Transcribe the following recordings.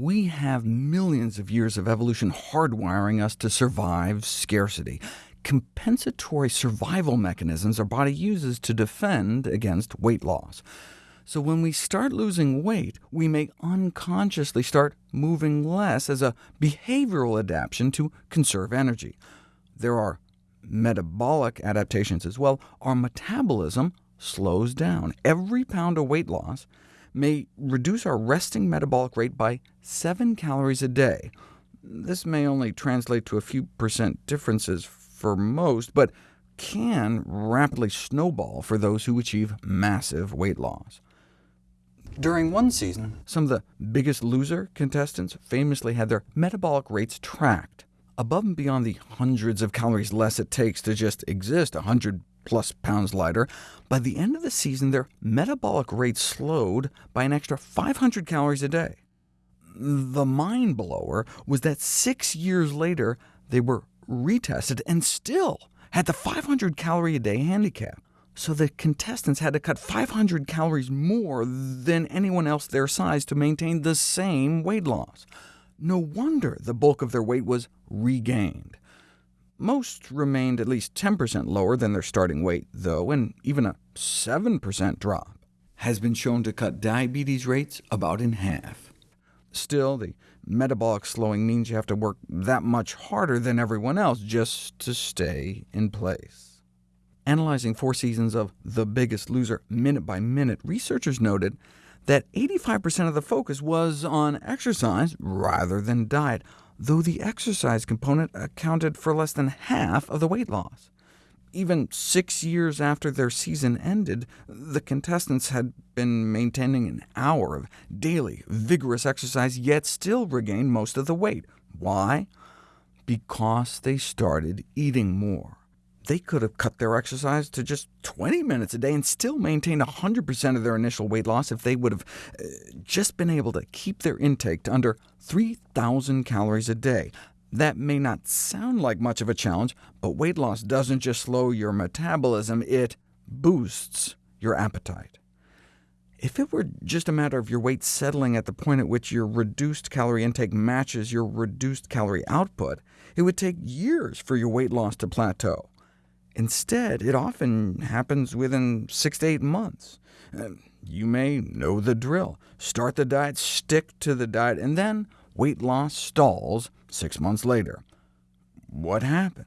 We have millions of years of evolution hardwiring us to survive scarcity. Compensatory survival mechanisms our body uses to defend against weight loss. So when we start losing weight, we may unconsciously start moving less as a behavioral adaptation to conserve energy. There are metabolic adaptations as well. Our metabolism slows down. Every pound of weight loss may reduce our resting metabolic rate by 7 calories a day. This may only translate to a few percent differences for most, but can rapidly snowball for those who achieve massive weight loss. During one season, some of the biggest loser contestants famously had their metabolic rates tracked. Above and beyond the hundreds of calories less it takes to just exist 100 plus pounds lighter, by the end of the season their metabolic rate slowed by an extra 500 calories a day. The mind blower was that six years later they were retested and still had the 500 calorie a day handicap so the contestants had to cut 500 calories more than anyone else their size to maintain the same weight loss. No wonder the bulk of their weight was regained. Most remained at least 10% lower than their starting weight, though, and even a 7% drop has been shown to cut diabetes rates about in half. Still, the metabolic slowing means you have to work that much harder than everyone else just to stay in place. Analyzing four seasons of The Biggest Loser minute by minute, researchers noted that 85% of the focus was on exercise rather than diet, though the exercise component accounted for less than half of the weight loss. Even six years after their season ended, the contestants had been maintaining an hour of daily, vigorous exercise, yet still regained most of the weight. Why? Because they started eating more they could have cut their exercise to just 20 minutes a day and still maintained 100% of their initial weight loss if they would have uh, just been able to keep their intake to under 3,000 calories a day. That may not sound like much of a challenge, but weight loss doesn't just slow your metabolism, it boosts your appetite. If it were just a matter of your weight settling at the point at which your reduced calorie intake matches your reduced calorie output, it would take years for your weight loss to plateau. Instead, it often happens within six to eight months. You may know the drill. Start the diet, stick to the diet, and then weight loss stalls six months later. What happened?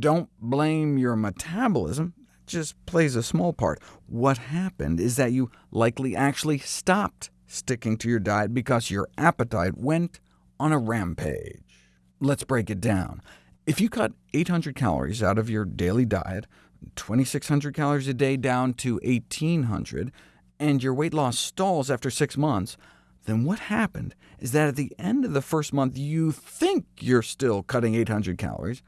Don't blame your metabolism. It just plays a small part. What happened is that you likely actually stopped sticking to your diet because your appetite went on a rampage. Let's break it down. If you cut 800 calories out of your daily diet, 2,600 calories a day down to 1,800, and your weight loss stalls after six months, then what happened is that at the end of the first month you think you're still cutting 800 calories,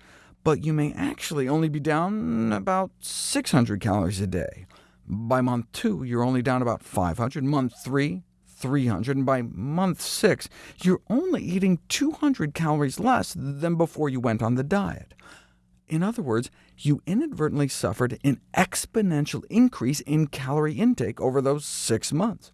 but you may actually only be down about 600 calories a day. By month two, you're only down about 500. Month three, 300, and by month 6, you're only eating 200 calories less than before you went on the diet. In other words, you inadvertently suffered an exponential increase in calorie intake over those six months.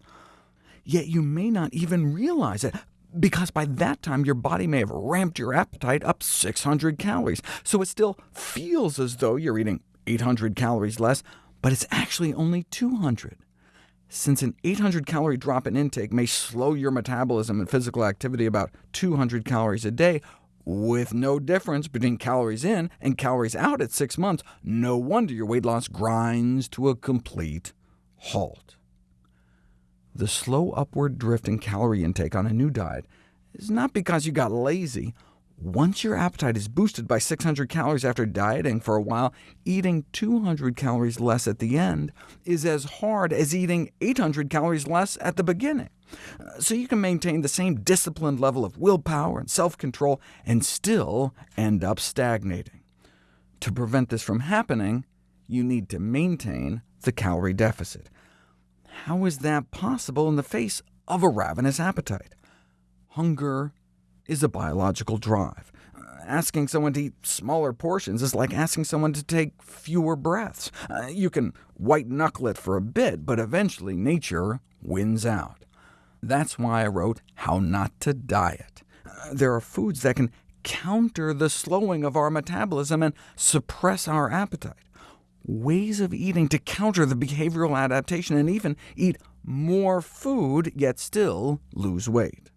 Yet you may not even realize it, because by that time your body may have ramped your appetite up 600 calories, so it still feels as though you're eating 800 calories less, but it's actually only 200. Since an 800-calorie drop in intake may slow your metabolism and physical activity about 200 calories a day, with no difference between calories in and calories out at six months, no wonder your weight loss grinds to a complete halt. The slow upward drift in calorie intake on a new diet is not because you got lazy, once your appetite is boosted by 600 calories after dieting for a while, eating 200 calories less at the end is as hard as eating 800 calories less at the beginning. So you can maintain the same disciplined level of willpower and self-control and still end up stagnating. To prevent this from happening, you need to maintain the calorie deficit. How is that possible in the face of a ravenous appetite? Hunger is a biological drive. Asking someone to eat smaller portions is like asking someone to take fewer breaths. Uh, you can white-knuckle it for a bit, but eventually nature wins out. That's why I wrote How Not to Diet. Uh, there are foods that can counter the slowing of our metabolism and suppress our appetite. Ways of eating to counter the behavioral adaptation and even eat more food, yet still lose weight.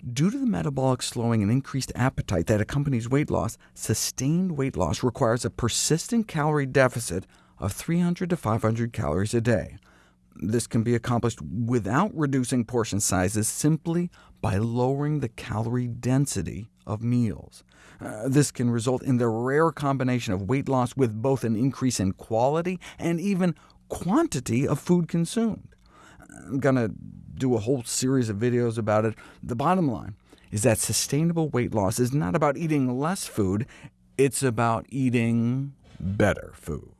Due to the metabolic slowing and increased appetite that accompanies weight loss, sustained weight loss requires a persistent calorie deficit of 300 to 500 calories a day. This can be accomplished without reducing portion sizes, simply by lowering the calorie density of meals. Uh, this can result in the rare combination of weight loss with both an increase in quality and even quantity of food consumed. I'm going to do a whole series of videos about it. The bottom line is that sustainable weight loss is not about eating less food, it's about eating better food.